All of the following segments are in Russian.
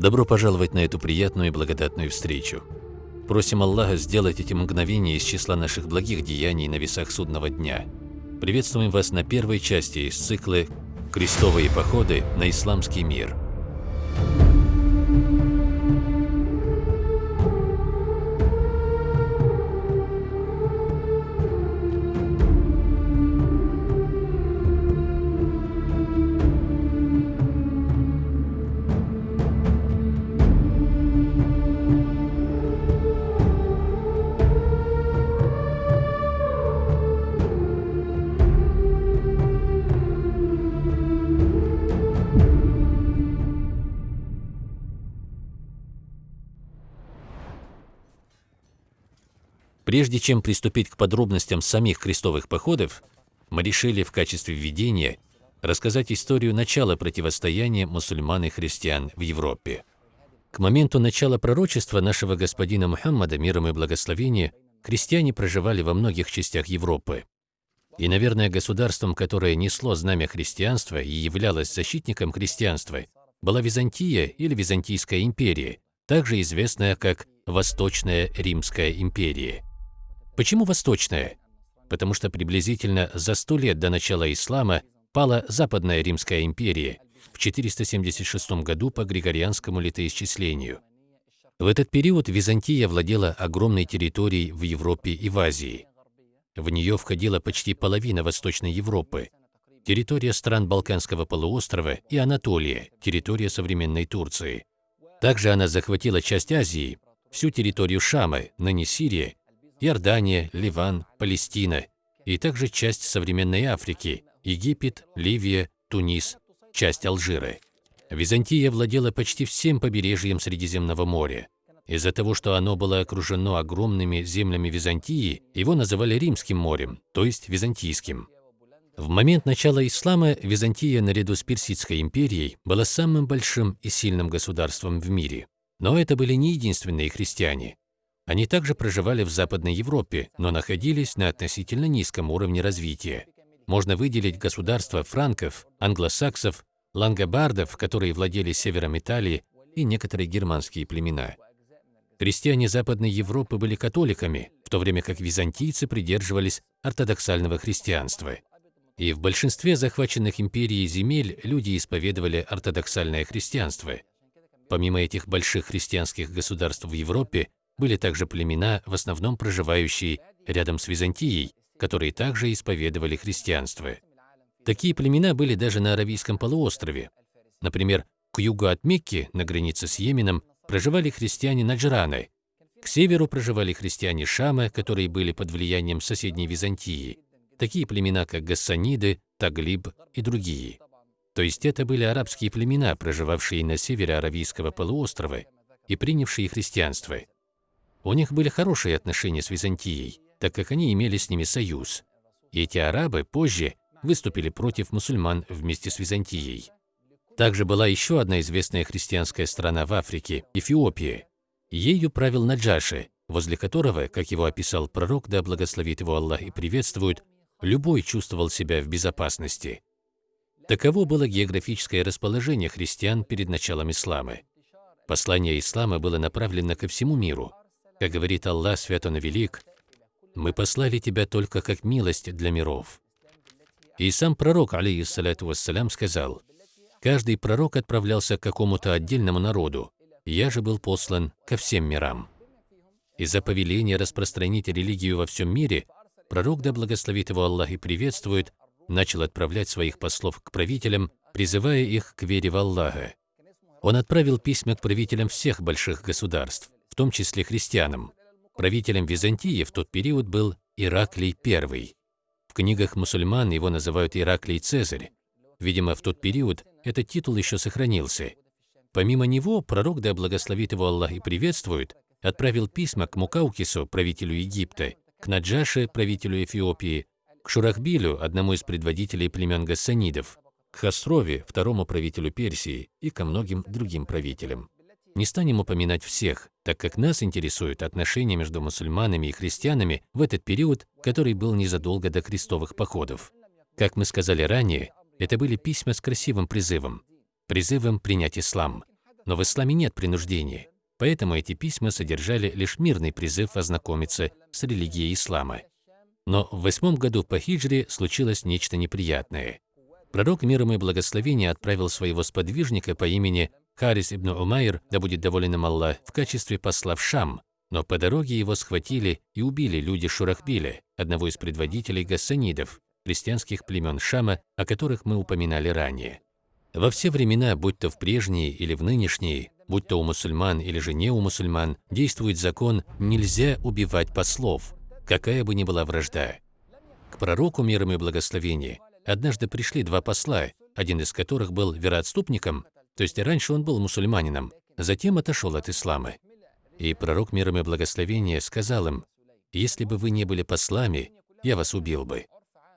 Добро пожаловать на эту приятную и благодатную встречу. Просим Аллаха сделать эти мгновения из числа наших благих деяний на весах судного дня. Приветствуем вас на первой части из цикла «Крестовые походы на исламский мир». Прежде чем приступить к подробностям самих крестовых походов, мы решили в качестве введения рассказать историю начала противостояния мусульман и христиан в Европе. К моменту начала пророчества нашего господина Мухаммада, миром и благословения, христиане проживали во многих частях Европы. И, наверное, государством, которое несло знамя христианства и являлось защитником христианства, была Византия или Византийская империя, также известная как Восточная Римская империя. Почему восточная? Потому что приблизительно за сто лет до начала ислама пала Западная Римская империя в 476 году по григорианскому летоисчислению. В этот период Византия владела огромной территорией в Европе и в Азии. В нее входила почти половина Восточной Европы, территория стран Балканского полуострова и Анатолия, территория современной Турции. Также она захватила часть Азии, всю территорию Шама, ныне Сирия, Иордания, Ливан, Палестина и также часть современной Африки, Египет, Ливия, Тунис, часть Алжира. Византия владела почти всем побережьем Средиземного моря. Из-за того, что оно было окружено огромными землями Византии, его называли Римским морем, то есть Византийским. В момент начала ислама Византия наряду с Персидской империей была самым большим и сильным государством в мире. Но это были не единственные христиане. Они также проживали в Западной Европе, но находились на относительно низком уровне развития. Можно выделить государства франков, англосаксов, лангобардов, которые владели севером Италии, и некоторые германские племена. Христиане Западной Европы были католиками, в то время как византийцы придерживались ортодоксального христианства. И в большинстве захваченных империей земель люди исповедовали ортодоксальное христианство. Помимо этих больших христианских государств в Европе, были также племена, в основном проживающие рядом с Византией, которые также исповедовали христианство. Такие племена были даже на Аравийском полуострове. Например, к югу от Мекки, на границе с Йеменом, проживали христиане Наджраны. К северу проживали христиане Шама, которые были под влиянием соседней Византии. Такие племена, как Гассаниды, Таглиб и другие. То есть это были арабские племена, проживавшие на севере Аравийского полуострова и принявшие христианство. У них были хорошие отношения с Византией, так как они имели с ними союз. Эти арабы позже выступили против мусульман вместе с Византией. Также была еще одна известная христианская страна в Африке – Эфиопия. Ею правил Наджаши, возле которого, как его описал пророк, да благословит его Аллах и приветствует, любой чувствовал себя в безопасности. Таково было географическое расположение христиан перед началом ислама. Послание ислама было направлено ко всему миру – как говорит Аллах, свят он велик, мы послали тебя только как милость для миров. И сам пророк, алейхиссалату вассалям, сказал, каждый пророк отправлялся к какому-то отдельному народу, я же был послан ко всем мирам. Из-за повеления распространить религию во всем мире, пророк, да благословит его Аллах и приветствует, начал отправлять своих послов к правителям, призывая их к вере в Аллаха. Он отправил письма к правителям всех больших государств, том числе христианам. Правителем Византии в тот период был Ираклий I. В книгах мусульман его называют Ираклий Цезарь. Видимо, в тот период этот титул еще сохранился. Помимо него, пророк, да благословит его Аллах и приветствует, отправил письма к Мукаукису, правителю Египта, к Наджаше, правителю Эфиопии, к Шурахбилю, одному из предводителей племен Гассанидов, к Хасрове, второму правителю Персии и ко многим другим правителям. Не станем упоминать всех, так как нас интересуют отношения между мусульманами и христианами в этот период, который был незадолго до крестовых походов. Как мы сказали ранее, это были письма с красивым призывом, призывом принять ислам. Но в исламе нет принуждения, поэтому эти письма содержали лишь мирный призыв ознакомиться с религией ислама. Но в восьмом году по хиджре случилось нечто неприятное. Пророк миром и благословения отправил своего сподвижника по имени Харис ибн Умайр, да будет доволен им Аллах, в качестве посла в Шам, но по дороге его схватили и убили люди Шурахбиля, одного из предводителей гассанидов, христианских племен Шама, о которых мы упоминали ранее. Во все времена, будь то в прежние или в нынешние, будь то у мусульман или же не у мусульман, действует закон «нельзя убивать послов», какая бы ни была вражда. К пророку миром и благословение однажды пришли два посла, один из которых был вероотступником, то есть раньше он был мусульманином, затем отошел от ислама. И пророк миром и благословения сказал им, «Если бы вы не были послами, я вас убил бы».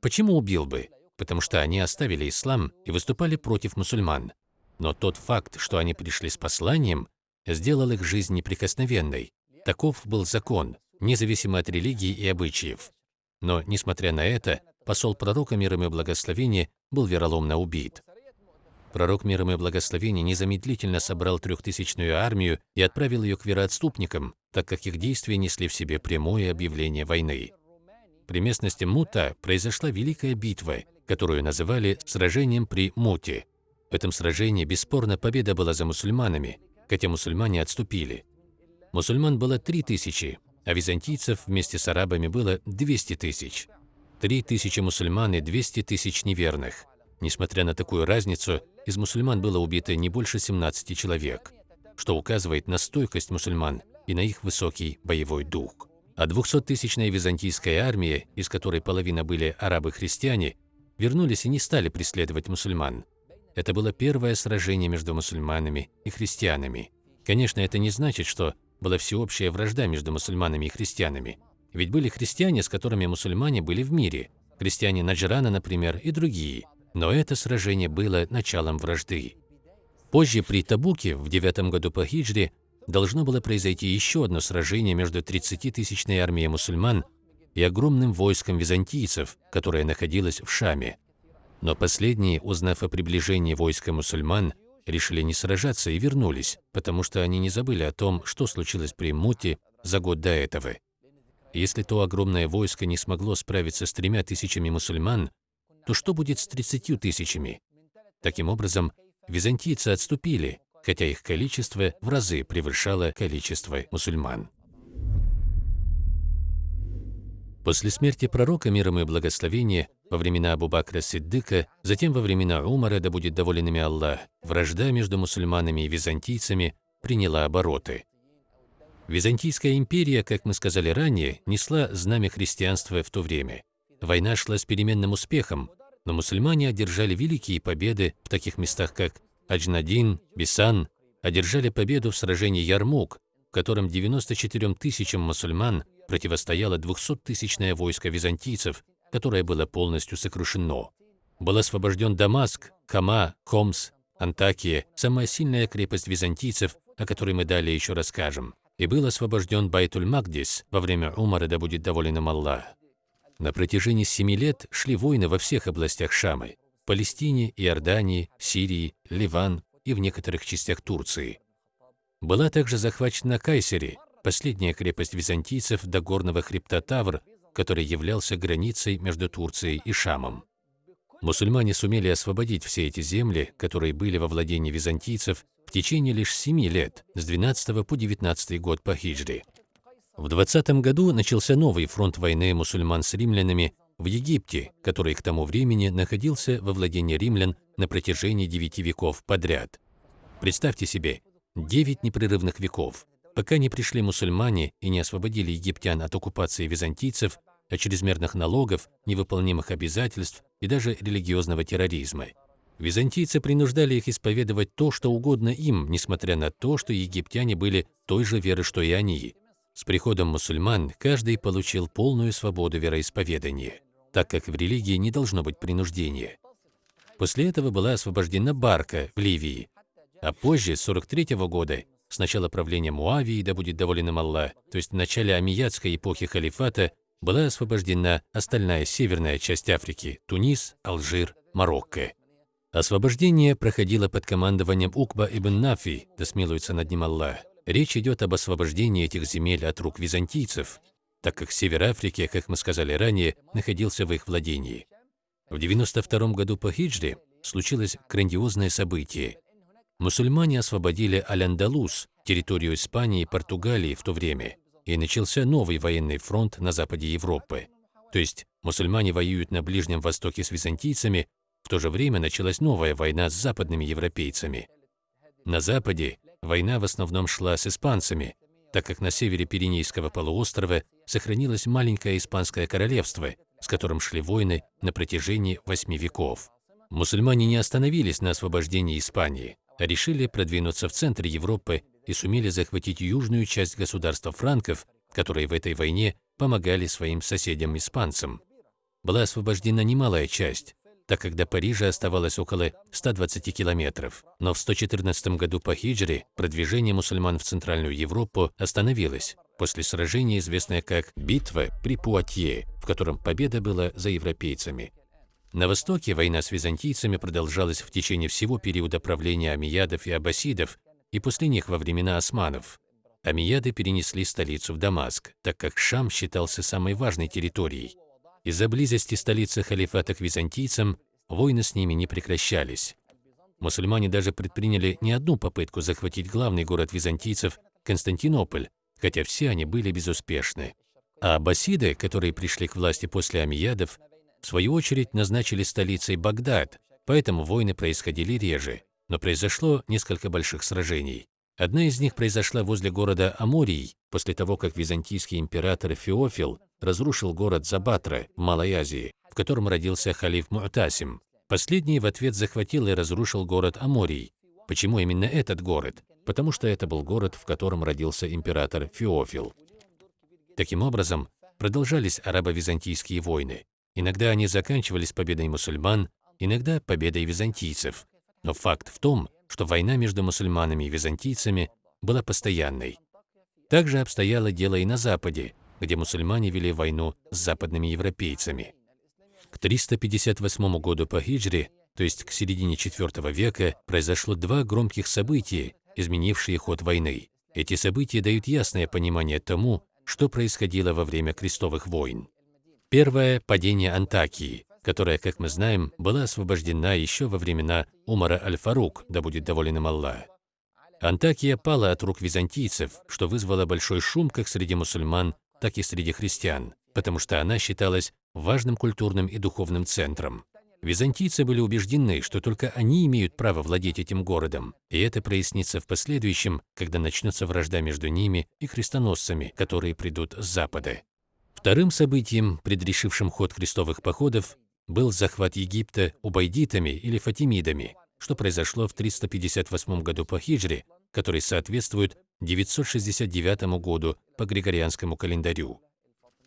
Почему убил бы? Потому что они оставили ислам и выступали против мусульман. Но тот факт, что они пришли с посланием, сделал их жизнь неприкосновенной. Таков был закон, независимо от религии и обычаев. Но, несмотря на это, посол пророка миром и благословения был вероломно убит. Пророк миром и благословения незамедлительно собрал трехтысячную армию и отправил ее к вероотступникам, так как их действия несли в себе прямое объявление войны. При местности Мута произошла великая битва, которую называли «сражением при Муте». В этом сражении бесспорно победа была за мусульманами, хотя мусульмане отступили. Мусульман было три тысячи, а византийцев вместе с арабами было 200 тысяч. Три тысячи мусульман и 200 тысяч неверных. Несмотря на такую разницу, из мусульман было убито не больше 17 человек, что указывает на стойкость мусульман и на их высокий боевой дух. А 200-тысячная византийская армия, из которой половина были арабы-христиане, вернулись и не стали преследовать мусульман. Это было первое сражение между мусульманами и христианами. Конечно, это не значит, что была всеобщая вражда между мусульманами и христианами. Ведь были христиане, с которыми мусульмане были в мире, христиане Наджрана, например, и другие. Но это сражение было началом вражды. Позже при Табуке, в девятом году по хиджре, должно было произойти еще одно сражение между 30-тысячной армией мусульман и огромным войском византийцев, которое находилось в Шаме. Но последние, узнав о приближении войска мусульман, решили не сражаться и вернулись, потому что они не забыли о том, что случилось при Муте за год до этого. Если то огромное войско не смогло справиться с тремя тысячами мусульман, то что будет с тридцатью тысячами? Таким образом, византийцы отступили, хотя их количество в разы превышало количество мусульман. После смерти пророка, миром и благословения, во времена Абу-Бакра Сиддыка, затем во времена Умара, да будет доволен ими Аллах, вражда между мусульманами и византийцами приняла обороты. Византийская империя, как мы сказали ранее, несла знамя христианства в то время. Война шла с переменным успехом, но мусульмане одержали великие победы в таких местах, как Аджнадин, Бисан, одержали победу в сражении Ярмук, в котором 94 тысячам мусульман противостояло 200-тысячное войско византийцев, которое было полностью сокрушено. Был освобожден Дамаск, Хама, Хомс, Антакия, самая сильная крепость византийцев, о которой мы далее еще расскажем. И был освобожден Байтуль-Магдис во время Умара, да будет доволен им Аллах. На протяжении семи лет шли войны во всех областях Шамы – Палестине, Иордании, Сирии, Ливан и в некоторых частях Турции. Была также захвачена Кайсери, последняя крепость византийцев до горного хребта Тавр, который являлся границей между Турцией и Шамом. Мусульмане сумели освободить все эти земли, которые были во владении византийцев, в течение лишь семи лет, с 12 по 19 год по хиджре. В 20 году начался новый фронт войны мусульман с римлянами в Египте, который к тому времени находился во владении римлян на протяжении девяти веков подряд. Представьте себе, девять непрерывных веков, пока не пришли мусульмане и не освободили египтян от оккупации византийцев, от чрезмерных налогов, невыполнимых обязательств и даже религиозного терроризма. Византийцы принуждали их исповедовать то, что угодно им, несмотря на то, что египтяне были той же веры, что и они. С приходом мусульман каждый получил полную свободу вероисповедания, так как в религии не должно быть принуждения. После этого была освобождена Барка в Ливии, а позже, с 43 -го года, с начала правления Муавии, да будет доволен им Аллах, то есть в начале амиятской эпохи халифата, была освобождена остальная северная часть Африки – Тунис, Алжир, Марокко. Освобождение проходило под командованием Укба ибн Нафи, да смилуется над ним Аллах. Речь идет об освобождении этих земель от рук византийцев, так как север Африки, как мы сказали ранее, находился в их владении. В 92 году по хиджре случилось грандиозное событие. Мусульмане освободили Аль-Андалус, территорию Испании и Португалии в то время, и начался новый военный фронт на западе Европы. То есть мусульмане воюют на Ближнем Востоке с византийцами, в то же время началась новая война с западными европейцами. На западе война в основном шла с испанцами, так как на севере Пиренейского полуострова сохранилось маленькое испанское королевство, с которым шли войны на протяжении восьми веков. Мусульмане не остановились на освобождении Испании, а решили продвинуться в центр Европы и сумели захватить южную часть государства франков, которые в этой войне помогали своим соседям-испанцам. Была освобождена немалая часть, так как до Парижа оставалось около 120 километров. Но в 114 году по хиджре продвижение мусульман в Центральную Европу остановилось после сражения, известное как «Битва при Пуатье», в котором победа была за европейцами. На востоке война с византийцами продолжалась в течение всего периода правления амиядов и аббасидов и после них во времена османов. Амияды перенесли столицу в Дамаск, так как Шам считался самой важной территорией. Из-за близости столицы халифата к византийцам войны с ними не прекращались. Мусульмане даже предприняли не одну попытку захватить главный город византийцев – Константинополь, хотя все они были безуспешны. А аббасиды, которые пришли к власти после амиядов, в свою очередь назначили столицей Багдад, поэтому войны происходили реже, но произошло несколько больших сражений. Одна из них произошла возле города Аморий, после того, как византийский император Феофил разрушил город Забатра в Малой Азии, в котором родился халиф Му'тасим. Последний в ответ захватил и разрушил город Аморий. Почему именно этот город? Потому что это был город, в котором родился император Феофил. Таким образом, продолжались арабо-византийские войны. Иногда они заканчивались победой мусульман, иногда победой византийцев. Но факт в том, что война между мусульманами и византийцами была постоянной. Также обстояло дело и на Западе, где мусульмане вели войну с западными европейцами. К 358 году по хиджре, то есть к середине IV века, произошло два громких события, изменившие ход войны. Эти события дают ясное понимание тому, что происходило во время крестовых войн. Первое – падение Антакии, которая, как мы знаем, была освобождена еще во времена Умара Аль-Фарук, да будет доволен им Аллах. Антакия пала от рук византийцев, что вызвало большой шум как среди мусульман, так и среди христиан, потому что она считалась важным культурным и духовным центром. Византийцы были убеждены, что только они имеют право владеть этим городом, и это прояснится в последующем, когда начнется вражда между ними и крестоносцами, которые придут с запада. Вторым событием, предрешившим ход крестовых походов, был захват Египта убайдитами или фатимидами, что произошло в 358 году по хиджре, который соответствует 969 году по григорианскому календарю.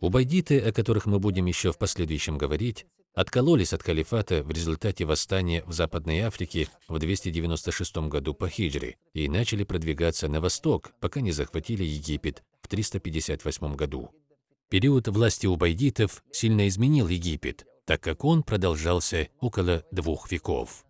Убайдиты, о которых мы будем еще в последующем говорить, откололись от халифата в результате восстания в Западной Африке в 296 году по хиджре и начали продвигаться на восток, пока не захватили Египет в 358 году. Период власти убайдитов сильно изменил Египет, так как он продолжался около двух веков.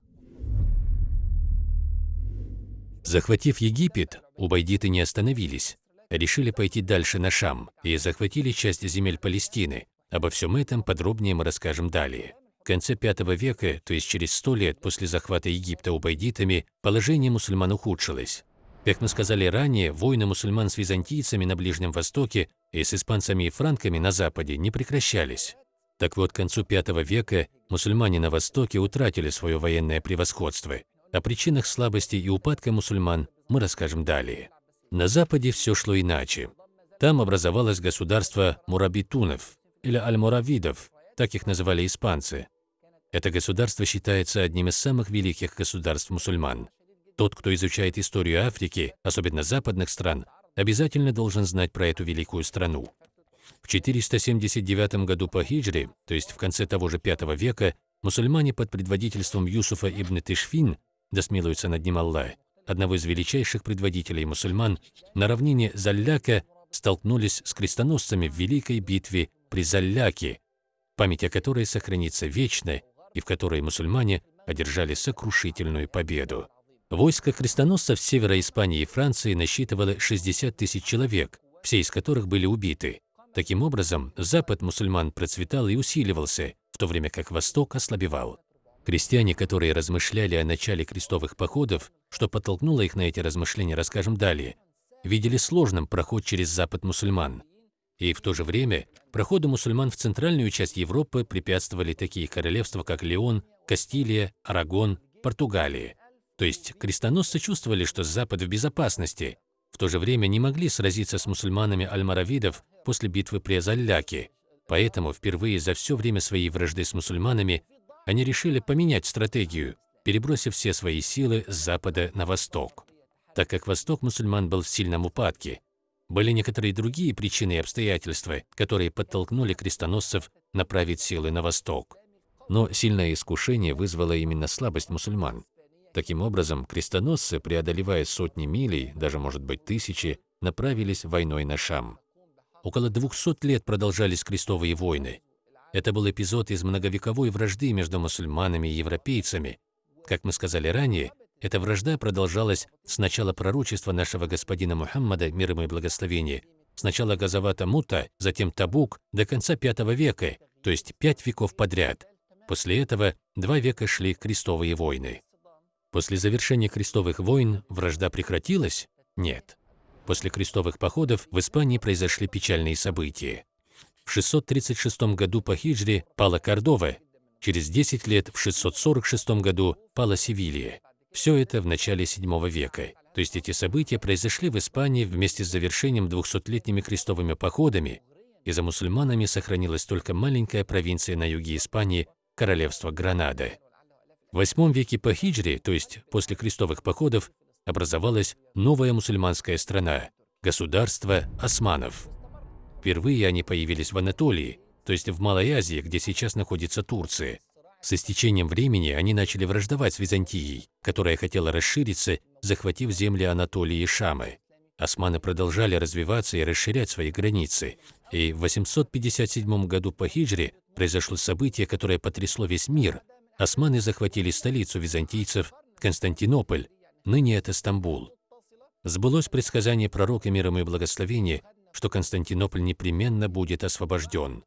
Захватив Египет, убайдиты не остановились, решили пойти дальше на Шам и захватили часть земель Палестины. Обо всем этом подробнее мы расскажем далее. В конце V века, то есть через сто лет после захвата Египта убайдитами, положение мусульман ухудшилось. Как мы сказали ранее, войны мусульман с византийцами на Ближнем Востоке и с испанцами и франками на Западе не прекращались. Так вот, к концу V века мусульмане на Востоке утратили свое военное превосходство. О причинах слабости и упадка мусульман мы расскажем далее. На Западе все шло иначе. Там образовалось государство мурабитунов или аль-муравидов, так их называли испанцы. Это государство считается одним из самых великих государств мусульман. Тот, кто изучает историю Африки, особенно западных стран, обязательно должен знать про эту великую страну. В 479 году по хиджре, то есть в конце того же V века, мусульмане под предводительством Юсуфа ибн Тишфин, да смилуется над ним Аллах, одного из величайших предводителей мусульман, на равнине Залляка столкнулись с крестоносцами в великой битве при Залляке, память о которой сохранится вечно и в которой мусульмане одержали сокрушительную победу. Войско крестоносцев севера Испании и Франции насчитывало 60 тысяч человек, все из которых были убиты. Таким образом, Запад мусульман процветал и усиливался, в то время как Восток ослабевал. Крестьяне, которые размышляли о начале крестовых походов, что подтолкнуло их на эти размышления, расскажем далее, видели сложным проход через Запад мусульман. И в то же время проходу мусульман в центральную часть Европы препятствовали такие королевства, как Леон, Кастилия, Арагон, Португалия. То есть крестоносцы чувствовали, что Запад в безопасности, в то же время не могли сразиться с мусульманами альмаравидов после битвы при Азалляке. Поэтому впервые за все время своей вражды с мусульманами они решили поменять стратегию, перебросив все свои силы с запада на восток. Так как восток мусульман был в сильном упадке, были некоторые другие причины и обстоятельства, которые подтолкнули крестоносцев направить силы на восток. Но сильное искушение вызвало именно слабость мусульман. Таким образом, крестоносцы, преодолевая сотни милей, даже, может быть, тысячи, направились войной на Шам. Около 200 лет продолжались крестовые войны. Это был эпизод из многовековой вражды между мусульманами и европейцами. Как мы сказали ранее, эта вражда продолжалась с начала пророчества нашего господина Мухаммада, мир ему и благословение, с начала Газавата Мута, затем Табук, до конца V века, то есть пять веков подряд. После этого два века шли крестовые войны. После завершения крестовых войн вражда прекратилась? Нет. После крестовых походов в Испании произошли печальные события. В 636 году по хиджре пала Кордова, через 10 лет, в 646 году, пала Севилья. Все это в начале VII века. То есть эти события произошли в Испании вместе с завершением 200-летними крестовыми походами, и за мусульманами сохранилась только маленькая провинция на юге Испании, королевство Гранада. В VIII веке по хиджре, то есть после крестовых походов, образовалась новая мусульманская страна – государство османов. Впервые они появились в Анатолии, то есть в Малой Азии, где сейчас находится Турция. С истечением времени они начали враждовать с Византией, которая хотела расшириться, захватив земли Анатолии и Шамы. Османы продолжали развиваться и расширять свои границы. И в 857 году по хиджре произошло событие, которое потрясло весь мир – османы захватили столицу византийцев, Константинополь, ныне это Стамбул. Сбылось предсказание пророка миром и благословения, что Константинополь непременно будет освобожден.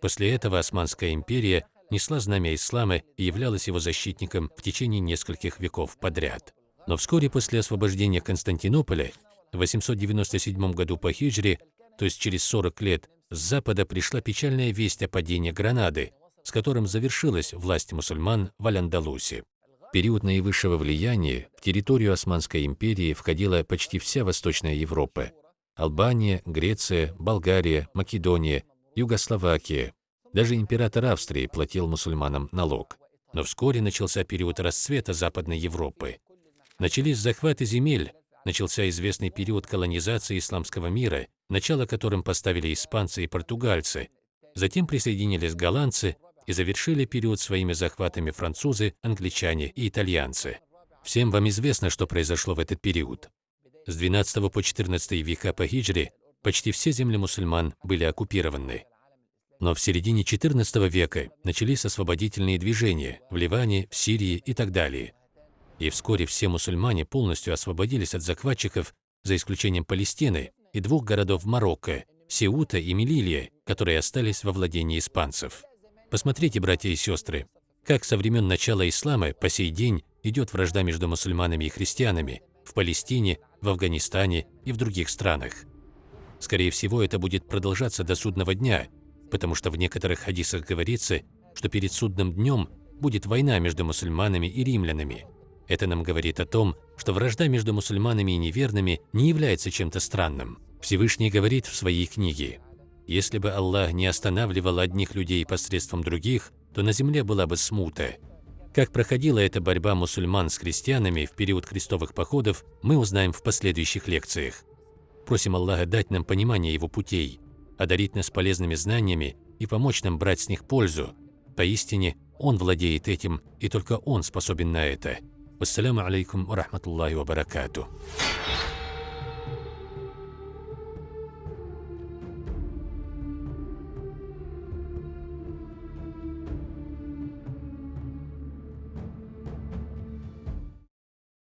После этого Османская империя несла знамя ислама и являлась его защитником в течение нескольких веков подряд. Но вскоре после освобождения Константинополя, в 897 году по хиджре, то есть через 40 лет, с запада пришла печальная весть о падении Гранады, с которым завершилась власть мусульман в Аль-Андалусе. Период наивысшего влияния в территорию Османской империи входила почти вся Восточная Европа – Албания, Греция, Болгария, Македония, Югословакия. Даже император Австрии платил мусульманам налог. Но вскоре начался период расцвета Западной Европы. Начались захваты земель, начался известный период колонизации исламского мира, начало которым поставили испанцы и португальцы. Затем присоединились голландцы, и завершили период своими захватами французы, англичане и итальянцы. Всем вам известно, что произошло в этот период. С 12 по 14 века по хиджре почти все земли мусульман были оккупированы. Но в середине XIV века начались освободительные движения в Ливане, в Сирии и так далее. И вскоре все мусульмане полностью освободились от захватчиков, за исключением Палестины и двух городов Марокко – Сеута и Мелилия, которые остались во владении испанцев. Посмотрите, братья и сестры, как со времен начала ислама по сей день идет вражда между мусульманами и христианами в Палестине, в Афганистане и в других странах. Скорее всего, это будет продолжаться до судного дня, потому что в некоторых хадисах говорится, что перед судным днем будет война между мусульманами и римлянами. Это нам говорит о том, что вражда между мусульманами и неверными не является чем-то странным. Всевышний говорит в своей книге если бы Аллах не останавливал одних людей посредством других, то на земле была бы смута. Как проходила эта борьба мусульман с христианами в период крестовых походов, мы узнаем в последующих лекциях. Просим Аллаха дать нам понимание Его путей, одарить нас полезными знаниями и помочь нам брать с них пользу. Поистине, Он владеет этим, и только Он способен на это. Вассаляму алейкум ва рахматуллахи ва баракатуh.